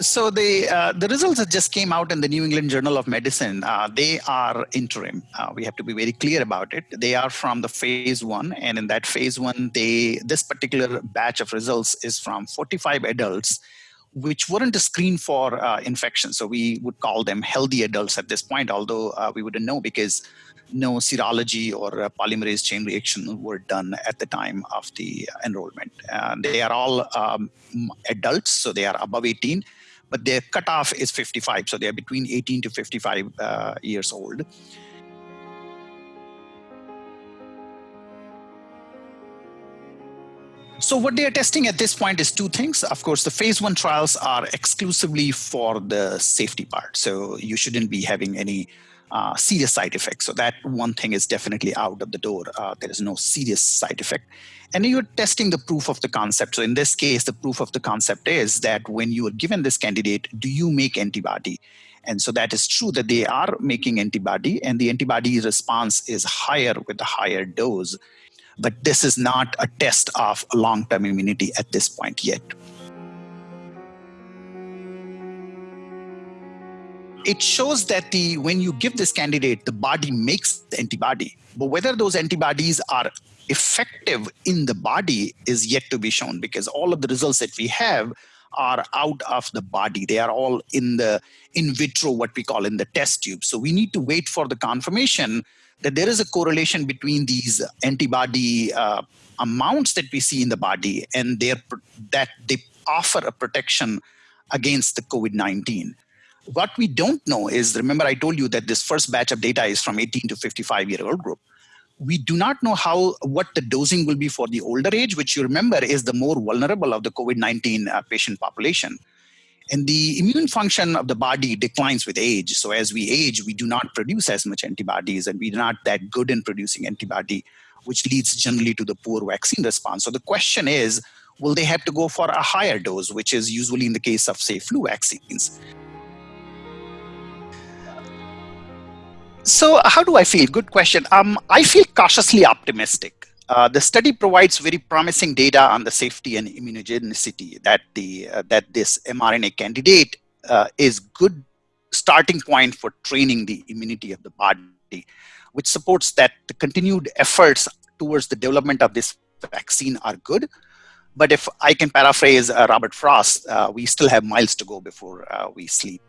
so the uh, the results that just came out in the New England Journal of Medicine, uh, they are interim. Uh, we have to be very clear about it. They are from the phase one, and in that phase one, they this particular batch of results is from 45 adults, which weren't a screen for uh, infection. So we would call them healthy adults at this point, although uh, we wouldn't know because no serology or polymerase chain reaction were done at the time of the enrollment. they are all um, adults, so they are above 18 but their cutoff is 55. So they're between 18 to 55 uh, years old. So what they are testing at this point is two things. Of course, the phase one trials are exclusively for the safety part. So you shouldn't be having any uh, serious side effects. So that one thing is definitely out of the door. Uh, there is no serious side effect. And you're testing the proof of the concept. So in this case, the proof of the concept is that when you are given this candidate, do you make antibody? And so that is true that they are making antibody and the antibody response is higher with a higher dose. But this is not a test of long-term immunity at this point yet. it shows that the when you give this candidate, the body makes the antibody. But whether those antibodies are effective in the body is yet to be shown because all of the results that we have are out of the body. They are all in the in vitro, what we call in the test tube. So we need to wait for the confirmation that there is a correlation between these antibody uh, amounts that we see in the body and their, that they offer a protection against the COVID-19. What we don't know is, remember I told you that this first batch of data is from 18 to 55 year old group. We do not know how what the dosing will be for the older age, which you remember is the more vulnerable of the COVID-19 uh, patient population. And the immune function of the body declines with age. So as we age, we do not produce as much antibodies and we're not that good in producing antibody, which leads generally to the poor vaccine response. So the question is, will they have to go for a higher dose, which is usually in the case of say flu vaccines. So how do I feel? Good question. Um, I feel cautiously optimistic. Uh, the study provides very promising data on the safety and immunogenicity that the uh, that this mRNA candidate uh, is good starting point for training the immunity of the body, which supports that the continued efforts towards the development of this vaccine are good. But if I can paraphrase uh, Robert Frost, uh, we still have miles to go before we sleep.